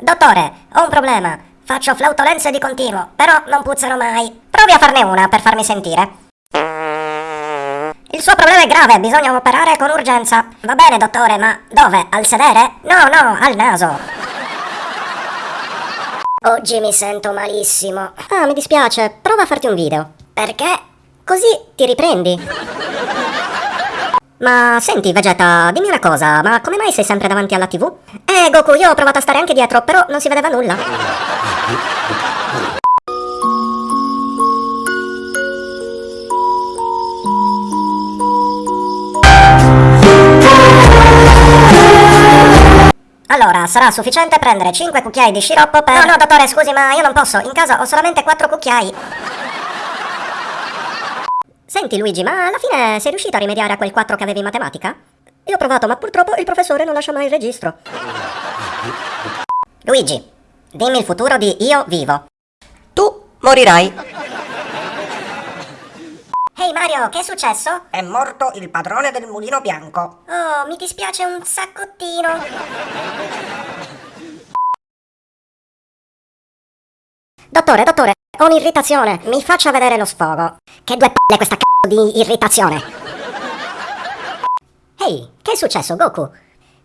Dottore, ho un problema. Faccio flautolenze di continuo, però non puzzano mai. Provi a farne una per farmi sentire. Il suo problema è grave, bisogna operare con urgenza. Va bene, dottore, ma dove? Al sedere? No, no, al naso. Oggi mi sento malissimo. Ah, mi dispiace, prova a farti un video. Perché? Così ti riprendi. Ma senti, Vegeta, dimmi una cosa, ma come mai sei sempre davanti alla TV? Eh, Goku, io ho provato a stare anche dietro, però non si vedeva nulla. Allora, sarà sufficiente prendere 5 cucchiai di sciroppo per... No, no, dottore, scusi, ma io non posso. In casa ho solamente 4 cucchiai. Senti, Luigi, ma alla fine sei riuscito a rimediare a quel 4 che avevi in matematica? Io ho provato, ma purtroppo il professore non lascia mai il registro. Luigi, dimmi il futuro di Io Vivo. Tu morirai. Ehi Mario, che è successo? È morto il padrone del mulino bianco. Oh, mi dispiace un saccottino. Dottore, dottore, ho un'irritazione. Mi faccia vedere lo sfogo. Che due palle questa c***o di irritazione. Ehi, che è successo, Goku?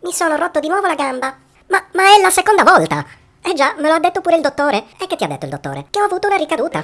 Mi sono rotto di nuovo la gamba. Ma, ma è la seconda volta. Eh già, me lo ha detto pure il dottore. E che ti ha detto il dottore? Che ho avuto una ricaduta.